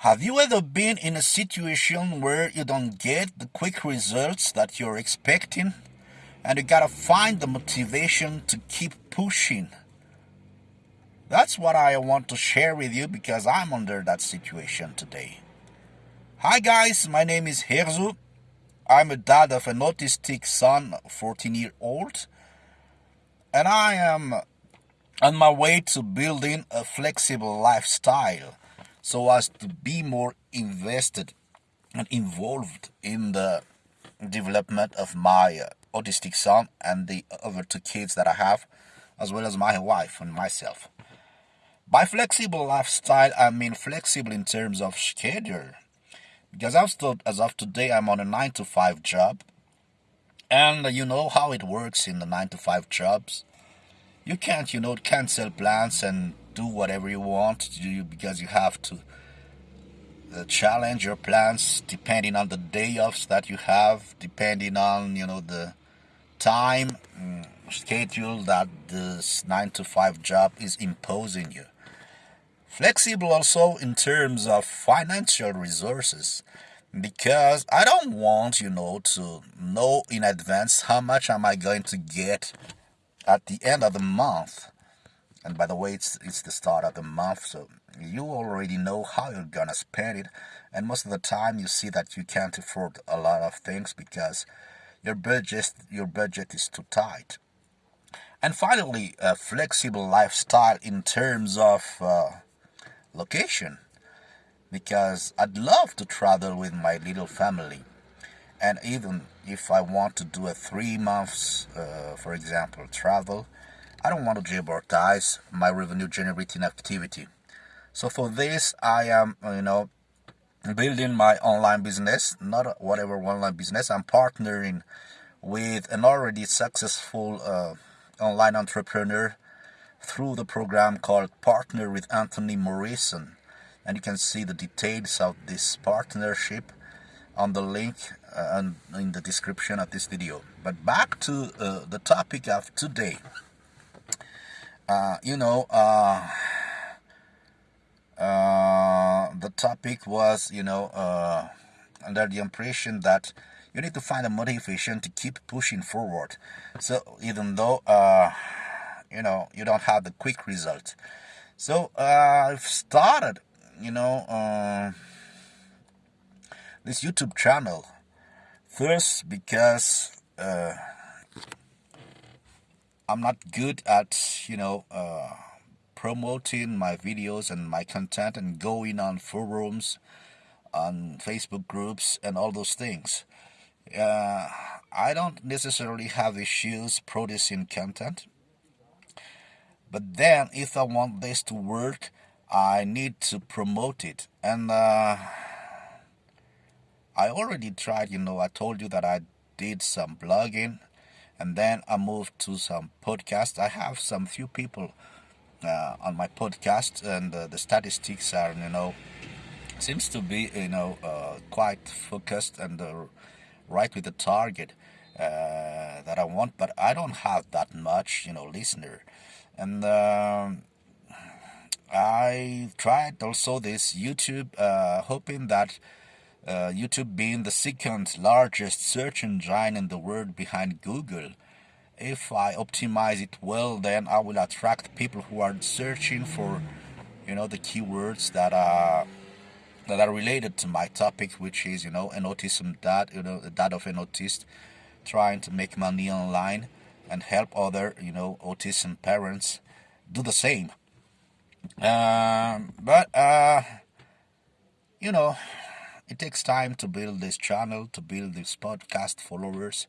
Have you ever been in a situation where you don't get the quick results that you're expecting and you gotta find the motivation to keep pushing? That's what I want to share with you because I'm under that situation today. Hi guys, my name is Herzu. I'm a dad of an autistic son, 14 year old, and I am on my way to building a flexible lifestyle so as to be more invested and involved in the development of my autistic son and the other two kids that I have, as well as my wife and myself. By flexible lifestyle, I mean flexible in terms of schedule. Because I've stood, as of today, I'm on a 9 to 5 job. And you know how it works in the 9 to 5 jobs. You can't, you know, cancel plans and do whatever you want to do because you have to challenge your plans depending on the day offs that you have, depending on you know the time um, schedule that this nine to five job is imposing you. Flexible also in terms of financial resources because I don't want you know to know in advance how much am I going to get at the end of the month and by the way, it's it's the start of the month, so you already know how you're gonna spend it. And most of the time, you see that you can't afford a lot of things because your budget your budget is too tight. And finally, a flexible lifestyle in terms of uh, location, because I'd love to travel with my little family, and even if I want to do a three months, uh, for example, travel I don't want to jeopardize my revenue generating activity. So for this, I am, you know, building my online business, not whatever online business. I'm partnering with an already successful uh, online entrepreneur through the program called Partner with Anthony Morrison. And you can see the details of this partnership on the link uh, in the description of this video. But back to uh, the topic of today. Uh, you know, uh, uh, the topic was, you know, uh, under the impression that you need to find a motivation to keep pushing forward. So even though, uh, you know, you don't have the quick result. So I've started, you know, this YouTube channel first because I'm not good at, you know, uh, promoting my videos and my content and going on forums, on Facebook groups, and all those things. Uh, I don't necessarily have issues producing content. But then, if I want this to work, I need to promote it. And uh, I already tried, you know, I told you that I did some blogging and then I moved to some podcasts. I have some few people uh, on my podcast, and uh, the statistics are, you know, seems to be, you know, uh, quite focused and uh, right with the target uh, that I want. But I don't have that much, you know, listener, and. Um, I tried also this YouTube, uh, hoping that uh, YouTube being the second largest search engine in the world behind Google. If I optimize it well, then I will attract people who are searching for, you know, the keywords that are that are related to my topic, which is, you know, an autism dad, you know, dad of an autist, trying to make money online and help other, you know, autism parents do the same. Um, but uh, you know, it takes time to build this channel, to build this podcast followers.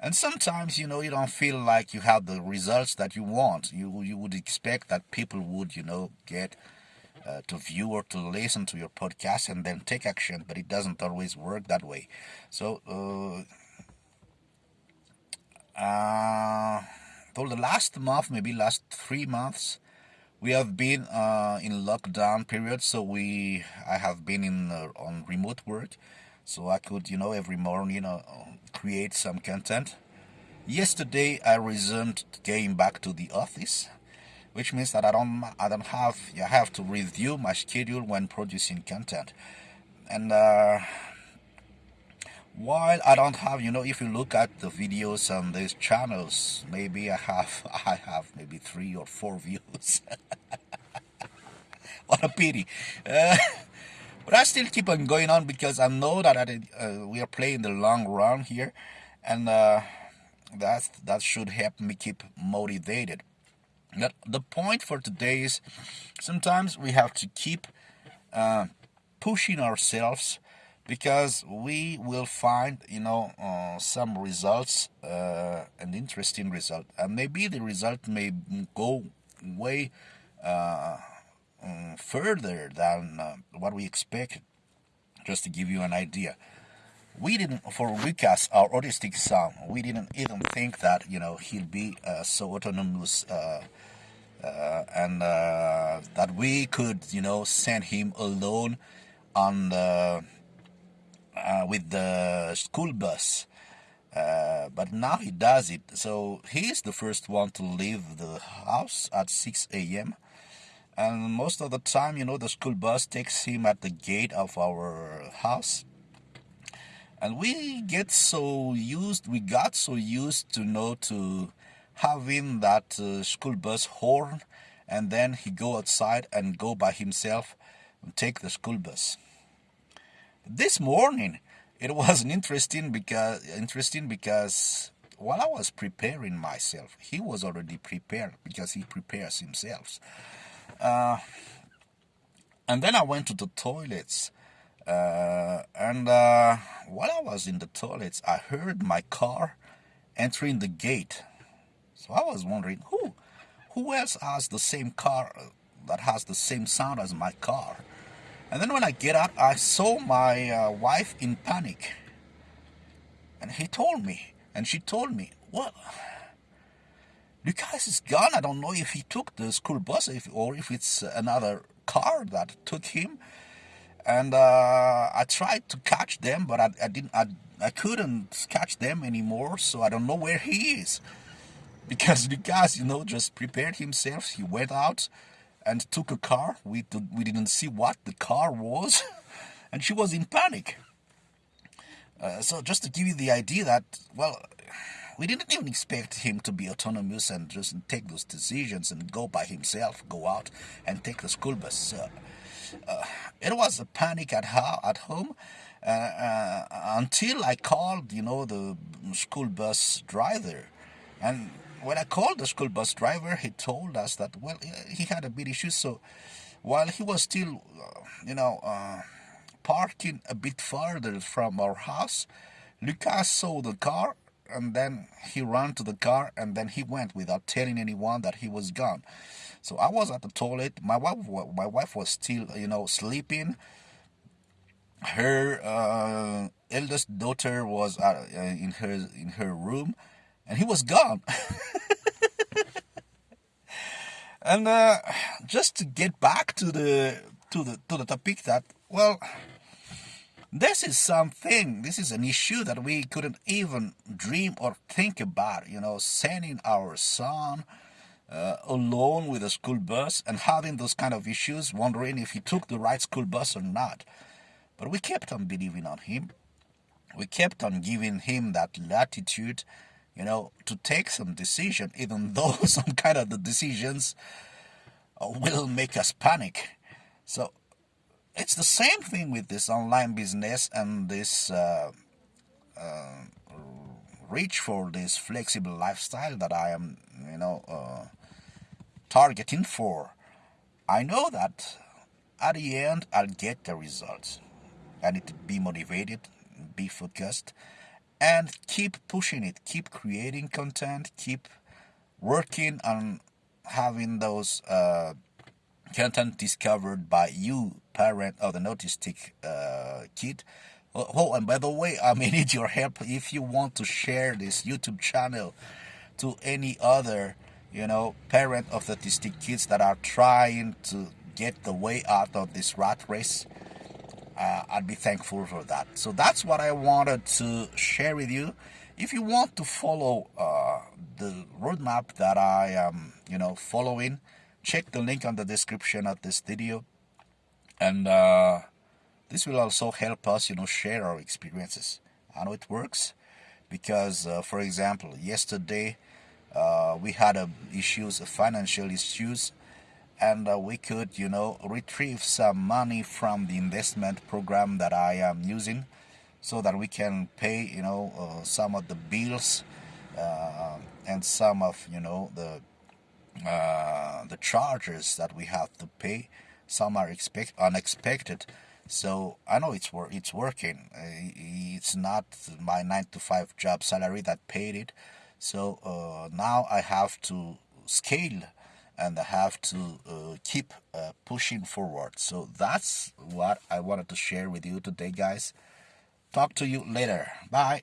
And sometimes, you know, you don't feel like you have the results that you want. You, you would expect that people would, you know, get uh, to view or to listen to your podcast and then take action, but it doesn't always work that way. So, uh, uh, for the last month, maybe last three months, we have been uh, in lockdown period so we i have been in uh, on remote work. So i could you know every morning you know create some content. Yesterday i resumed came back to the office which means that I don't I don't have I have to review my schedule when producing content, and uh, while I don't have you know if you look at the videos on these channels, maybe I have I have maybe three or four views. what a pity. Uh, but I still keep on going on because I know that I, uh, we are playing the long run here, and uh, that that should help me keep motivated. Now, the point for today is sometimes we have to keep uh, pushing ourselves because we will find you know uh, some results uh, an interesting result. And maybe the result may go way uh, um, further than uh, what we expected. Just to give you an idea. We didn't for Lucas our autistic son we didn't even think that you know he'll be uh, so autonomous uh, and that we could you know send him alone on the uh, with the school bus. Uh, but now he does it. So he is the first one to leave the house at 6 a.m and most of the time you know the school bus takes him at the gate of our house. And we get so used we got so used to know to having that uh, school bus horn and then he go outside and go by himself and take the school bus this morning it was interesting because interesting because while I was preparing myself he was already prepared because he prepares himself uh, and then I went to the toilets uh, and uh, while I was in the toilets, I heard my car entering the gate. So I was wondering, who, who else has the same car that has the same sound as my car? And then when I get up, I saw my uh, wife in panic. And he told me, and she told me, well, Lucas is gone. I don't know if he took the school bus if, or if it's another car that took him and uh, I tried to catch them, but I, I didn't. I, I couldn't catch them anymore, so I don't know where he is. Because guy, you know, just prepared himself. He went out and took a car. We did, we didn't see what the car was, and she was in panic. Uh, so just to give you the idea that well, we didn't even expect him to be autonomous and just take those decisions and go by himself, go out and take the school bus. Uh, it was a panic at her at home uh, uh, until I called, you know, the school bus driver, and when I called the school bus driver, he told us that well, he had a bit issue. So while he was still, uh, you know, uh, parking a bit farther from our house, Lucas saw the car and then he ran to the car and then he went without telling anyone that he was gone. So I was at the toilet. My wife, my wife was still, you know, sleeping. Her uh, eldest daughter was uh, in her in her room, and he was gone. and uh, just to get back to the to the to the topic that well this is something this is an issue that we couldn't even dream or think about you know sending our son uh, alone with a school bus and having those kind of issues, wondering if he took the right school bus or not. But we kept on believing on him. We kept on giving him that latitude, you know, to take some decision, even though some kind of the decisions uh, will make us panic. So it's the same thing with this online business and this uh, uh, reach for this flexible lifestyle that I am, you know, uh, targeting for. I know that at the end I'll get the results. I need to be motivated, be focused, and keep pushing it, keep creating content, keep working on having those uh, content discovered by you, parent of an autistic uh, kid. Oh, oh, and by the way, I may need your help if you want to share this YouTube channel to any other you know, parent of autistic kids that are trying to get the way out of this rat race, uh, I'd be thankful for that. So that's what I wanted to share with you. If you want to follow uh, the roadmap that I am, you know, following check the link on the description of this video and uh, this will also help us you know share our experiences I know it works because uh, for example yesterday uh, we had uh, issues financial issues and uh, we could you know retrieve some money from the investment program that I am using so that we can pay you know uh, some of the bills uh, and some of you know the uh, the charges that we have to pay. Some are expect unexpected. So I know it's wor it's working. It's not my 9 to 5 job salary that paid it. So uh, now I have to scale and have to uh, keep uh, pushing forward. So that's what I wanted to share with you today guys. Talk to you later. Bye